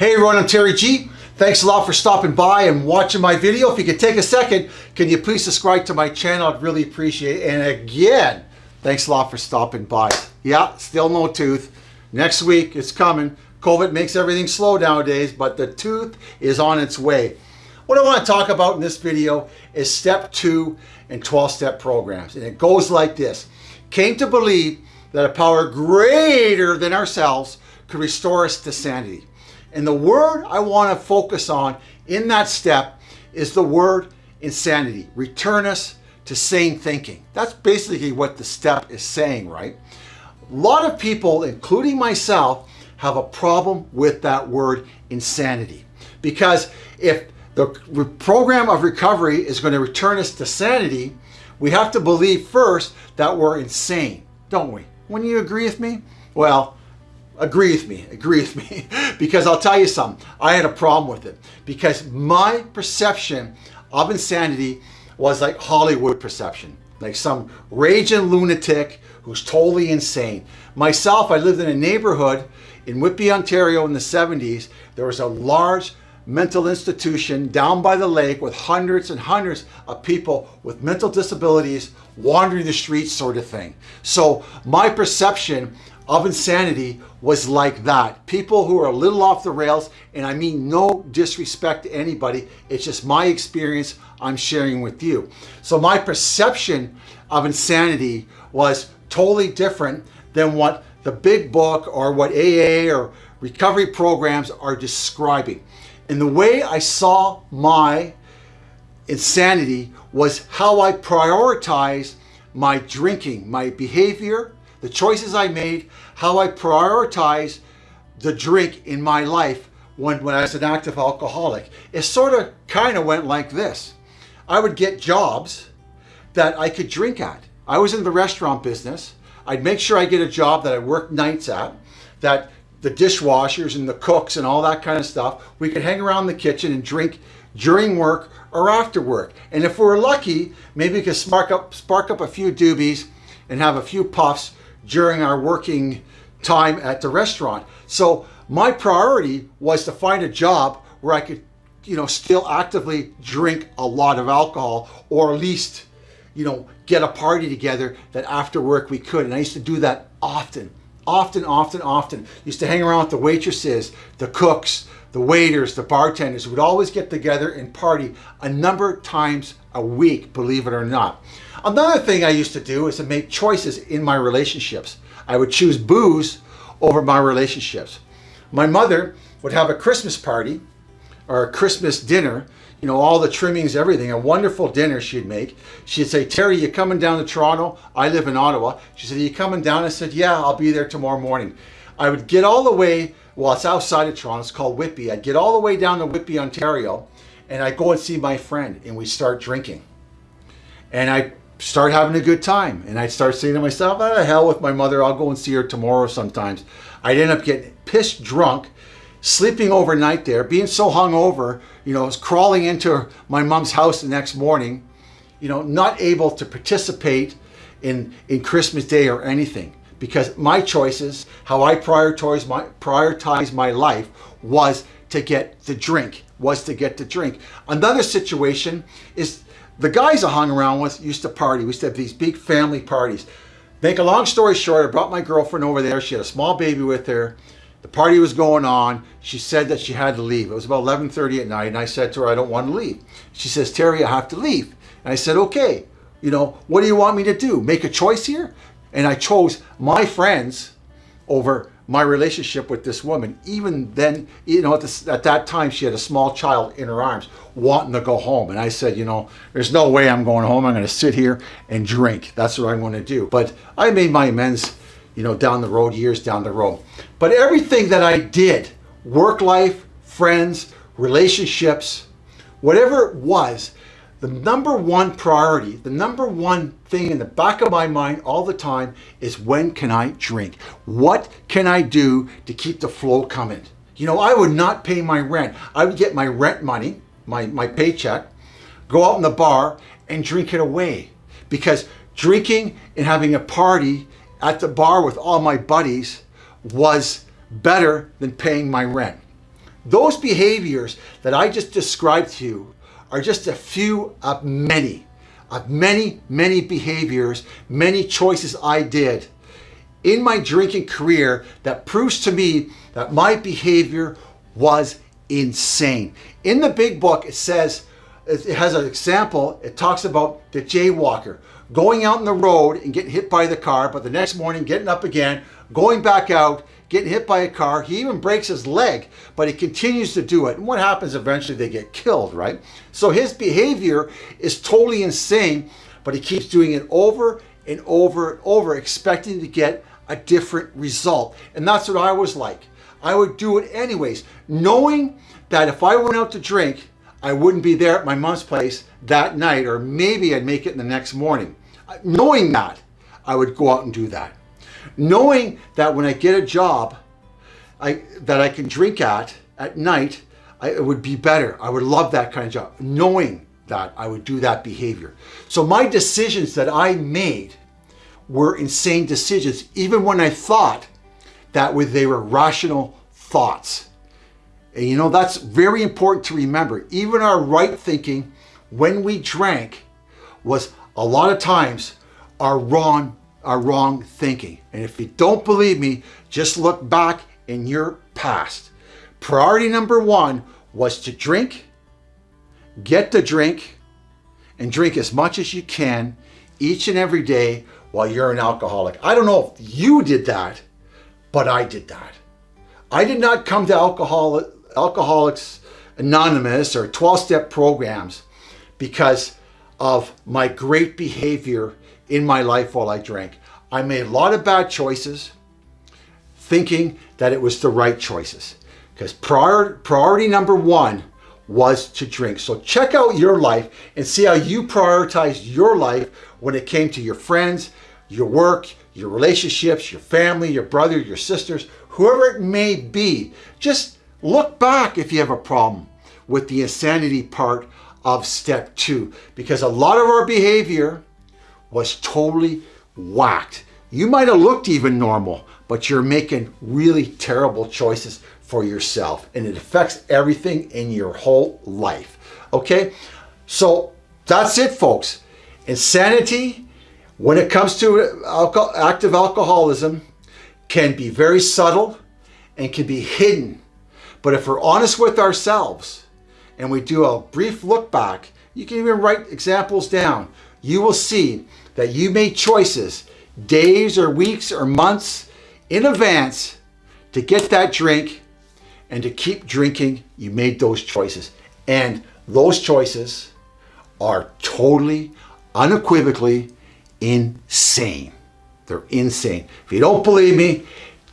Hey everyone, I'm Terry G. Thanks a lot for stopping by and watching my video. If you could take a second, can you please subscribe to my channel? I'd really appreciate it. And again, thanks a lot for stopping by. Yeah, still no tooth. Next week, it's coming. COVID makes everything slow nowadays, but the tooth is on its way. What I want to talk about in this video is step two in 12-step programs. And it goes like this. Came to believe that a power greater than ourselves could restore us to sanity. And the word I want to focus on in that step is the word insanity. Return us to sane thinking. That's basically what the step is saying, right? A lot of people, including myself, have a problem with that word insanity. Because if the program of recovery is going to return us to sanity, we have to believe first that we're insane, don't we? When you agree with me? Well, agree with me, agree with me. because I'll tell you something, I had a problem with it. Because my perception of insanity was like Hollywood perception. Like some raging lunatic who's totally insane. Myself, I lived in a neighborhood in Whitby, Ontario in the 70s. There was a large mental institution down by the lake with hundreds and hundreds of people with mental disabilities wandering the streets sort of thing. So my perception of insanity was like that. People who are a little off the rails, and I mean no disrespect to anybody, it's just my experience I'm sharing with you. So my perception of insanity was totally different than what the big book or what AA or recovery programs are describing. And the way I saw my insanity was how I prioritized my drinking, my behavior, the choices I made, how I prioritize the drink in my life when, when I was an active alcoholic. It sort of kind of went like this. I would get jobs that I could drink at. I was in the restaurant business. I'd make sure I get a job that I work nights at, that the dishwashers and the cooks and all that kind of stuff, we could hang around the kitchen and drink during work or after work. And if we are lucky, maybe we could spark up, spark up a few doobies and have a few puffs during our working time at the restaurant. So my priority was to find a job where I could, you know, still actively drink a lot of alcohol or at least, you know, get a party together that after work we could. And I used to do that often, often, often, often. Used to hang around with the waitresses, the cooks, the waiters, the bartenders would always get together and party a number of times a week, believe it or not. Another thing I used to do is to make choices in my relationships. I would choose booze over my relationships. My mother would have a Christmas party or a Christmas dinner, you know, all the trimmings, everything, a wonderful dinner she'd make. She'd say, Terry, you coming down to Toronto? I live in Ottawa. She said, you coming down? I said, yeah, I'll be there tomorrow morning. I would get all the way, well, it's outside of Toronto, it's called Whitby. I'd get all the way down to Whitby, Ontario, and I'd go and see my friend, and we'd start drinking. And I start having a good time. And I'd start saying to myself, out of hell with my mother, I'll go and see her tomorrow sometimes. I'd end up getting pissed drunk, sleeping overnight there, being so hungover, you know, crawling into my mom's house the next morning, you know, not able to participate in, in Christmas Day or anything. Because my choices, how I prioritize my, prioritize my life was to get the drink, was to get the drink. Another situation is the guys I hung around with used to party. We used to have these big family parties. Make a long story short, I brought my girlfriend over there. She had a small baby with her. The party was going on. She said that she had to leave. It was about 11.30 at night, and I said to her, I don't want to leave. She says, Terry, I have to leave. And I said, okay, you know, what do you want me to do? Make a choice here? And I chose my friends over my relationship with this woman. Even then, you know, at, this, at, that time, she had a small child in her arms wanting to go home. And I said, you know, there's no way I'm going home. I'm going to sit here and drink. That's what I'm going to do. But I made my amends, you know, down the road, years down the road. But everything that I did, work life, friends, relationships, whatever it was, the number one priority, the number one thing in the back of my mind all the time is when can I drink? What can I do to keep the flow coming? You know, I would not pay my rent. I would get my rent money, my, my paycheck, go out in the bar and drink it away. Because drinking and having a party at the bar with all my buddies was better than paying my rent. Those behaviors that I just described to you are just a few of many, of many, many behaviors, many choices I did in my drinking career that proves to me that my behavior was insane. In the big book, it says, it has an example, it talks about the jaywalker going out on the road and getting hit by the car, but the next morning getting up again, going back out, getting hit by a car. He even breaks his leg, but he continues to do it. And what happens eventually? They get killed, right? So his behavior is totally insane, but he keeps doing it over and over and over, expecting to get a different result. And that's what I was like. I would do it anyways, knowing that if I went out to drink, I wouldn't be there at my mom's place that night, or maybe I'd make it in the next morning. Knowing that, I would go out and do that. Knowing that when I get a job I, that I can drink at at night, I, it would be better. I would love that kind of job. Knowing that I would do that behavior. So my decisions that I made were insane decisions, even when I thought that they were rational thoughts. And you know, that's very important to remember. Even our right thinking when we drank was a lot of times our wrong, our wrong thinking. And if you don't believe me, just look back in your past. Priority number one was to drink, get the drink, and drink as much as you can each and every day while you're an alcoholic. I don't know if you did that, but I did that. I did not come to alcohol, Alcoholics Anonymous or 12-step programs because of my great behavior in my life while I drank. I made a lot of bad choices thinking that it was the right choices because prior, priority number one was to drink. So check out your life and see how you prioritized your life when it came to your friends, your work, your relationships, your family, your brother, your sisters, whoever it may be. Just look back if you have a problem with the insanity part of step two, because a lot of our behavior was totally whacked. You might have looked even normal, but you're making really terrible choices for yourself and it affects everything in your whole life. Okay, so that's it, folks. Insanity when it comes to alcohol, active alcoholism can be very subtle and can be hidden. But if we're honest with ourselves and we do a brief look back, you can even write examples down. You will see that you made choices days or weeks or months in advance to get that drink and to keep drinking. You made those choices. And those choices are totally, unequivocally insane. They're insane. If you don't believe me,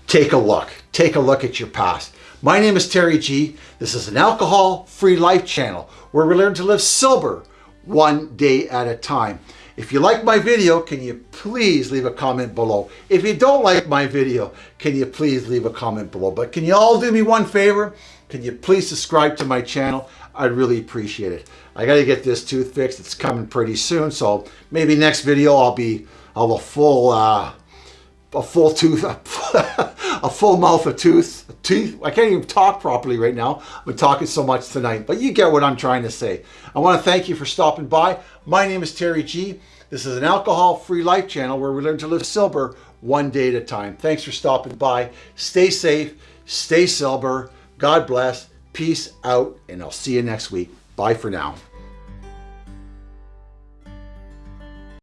take a look. Take a look at your past. My name is Terry G. This is an alcohol-free life channel where we learn to live sober one day at a time. If you like my video, can you please leave a comment below? If you don't like my video, can you please leave a comment below? But can you all do me one favor? Can you please subscribe to my channel? I'd really appreciate it. I got to get this tooth fixed. It's coming pretty soon. So maybe next video I'll be, I'll have a full, uh, a full tooth, a full mouth of tooth, teeth. I can't even talk properly right now. I'm talking so much tonight, but you get what I'm trying to say. I want to thank you for stopping by. My name is Terry G. This is an alcohol-free life channel where we learn to live sober one day at a time. Thanks for stopping by. Stay safe, stay sober. God bless. Peace out, and I'll see you next week. Bye for now.